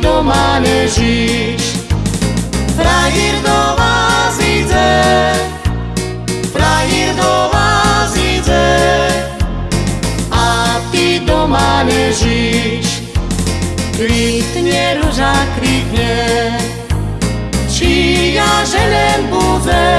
doma ležíš. Frajír do vás ide, frajír do vás ide, a ty doma ležíš. Kvitne ruža, kvitne, či ja želem bude,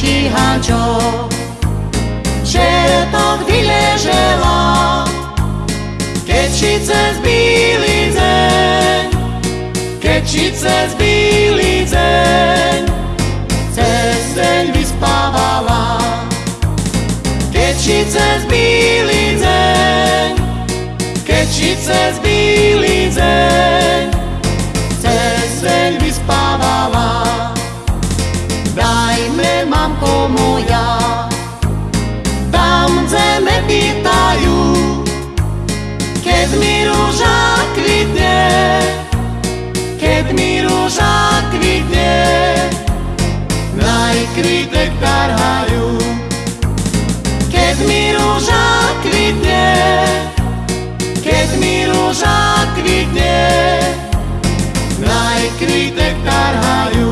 Podaj by šíhačo, čertok vyležela, keď či cez bílý deň, keď či cez bílý deň, cez deň pýtajú, keď mi rúža kvitne, keď mi rúža kvitne, najkvitek tarhajú. Keď mi rúža kvitne, keď mi rúža kvitne, najkvitek tarhajú.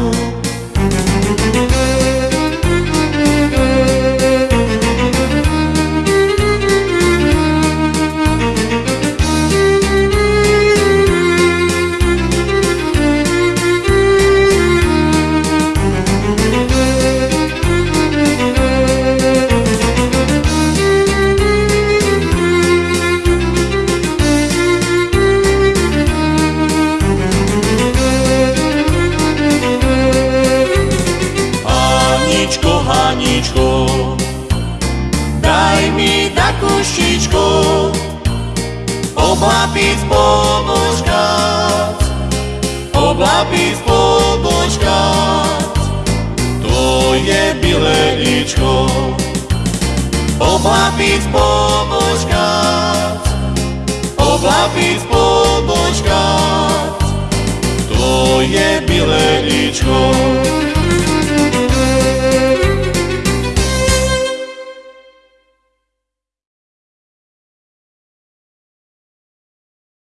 Haničko, Haničko, daj mi takú štičku, oblapiť pobožkať, oblapiť pobožkať, to je bileničko, oblapiť pobožkať, oblapiť pobožkať, to je bileničko.